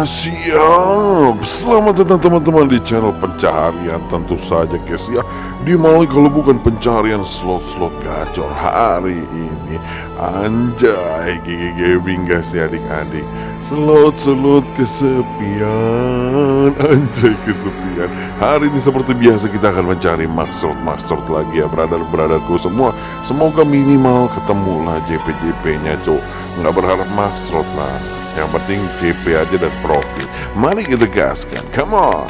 Yo, selamat datang teman-teman di channel pencaharian. Tentu saja guys ya. Di mana kalau bukan pencaharian slot-slot gacor hari ini. Anjay Gigi Gaming guys ya adik-adik. Slot-slot kesepian. Anjay kesepian. Hari ini seperti biasa kita akan mencari maksud-maksud lagi ya Brother-brotherku semua. Semoga minimal ketemu lah JP-JP nya cok Nggak berharap maksud lah yang penting GP aja dan profit. Mari kita gaskan, come on